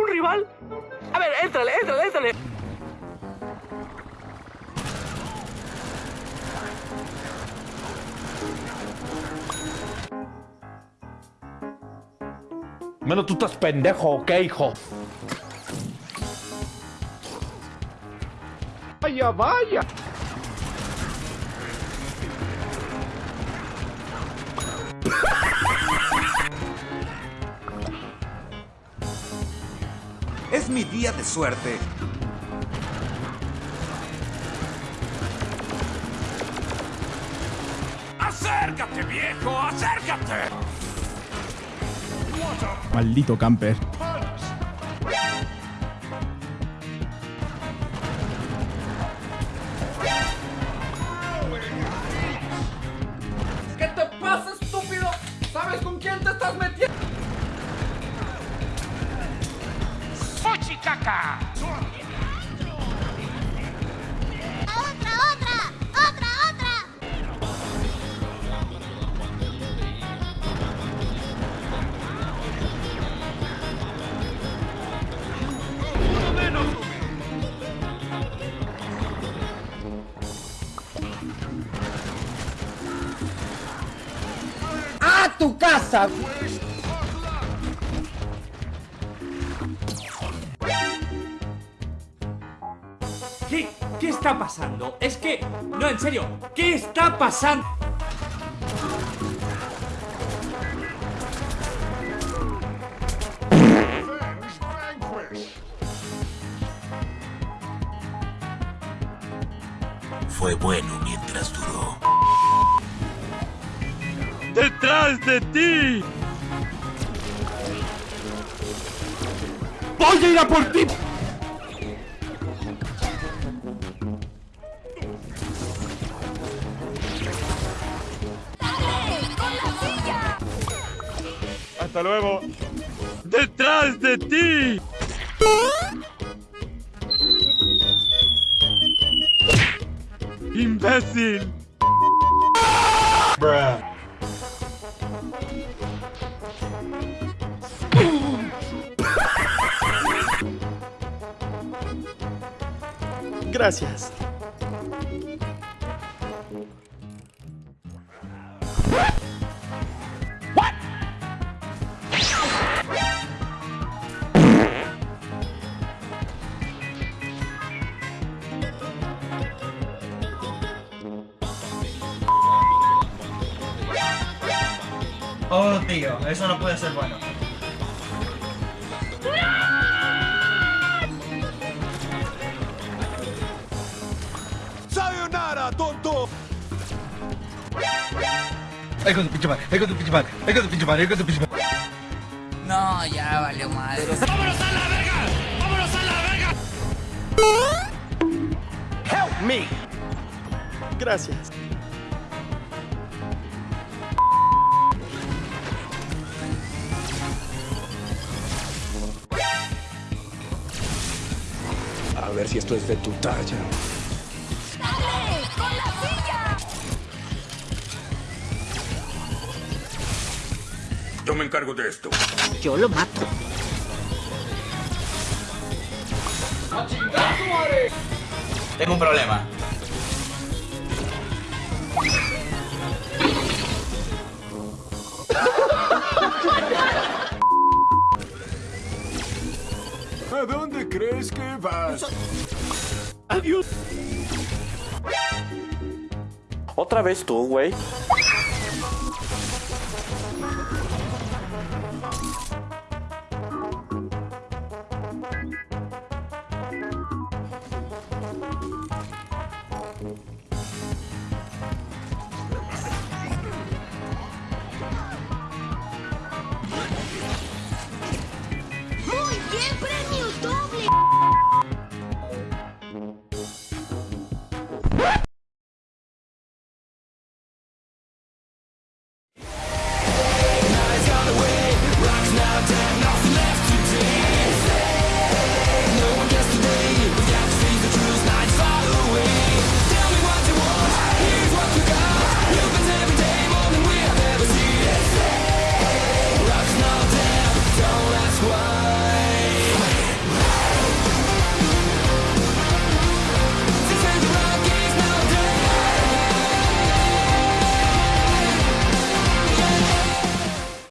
¿Un rival? A ver, éntrale, éntrale, éntrale. Menos tú estás pendejo, ¿ok, hijo? Vaya, vaya. Mi día de suerte. ¡Acércate, viejo! ¡Acércate! Maldito camper. Tu casa! ¿Qué? ¿Qué está pasando? Es que... No, en serio. ¿Qué está pasando? Fue bueno mientras duró. ¡Detrás de ti! ¡Voy a ir a por ti! ¡Hasta luego! ¡Detrás de ti! ¡Imbécil! Gracias. Oh, tío, eso no puede ser bueno. ¡Sayonara, tonto! Ahí con tu pinche madre, ahí con tu pinche madre, ahí con tu pinche madre, ahí con tu pinche madre. No, ya valió madre. ¡Vámonos a la verga! ¡Vámonos a la verga! Help me. Gracias. A ver si esto es de tu talla. Me encargo de esto. Yo lo mato. Tengo un problema. ¿A dónde crees que vas? Adiós. Otra vez tú, güey.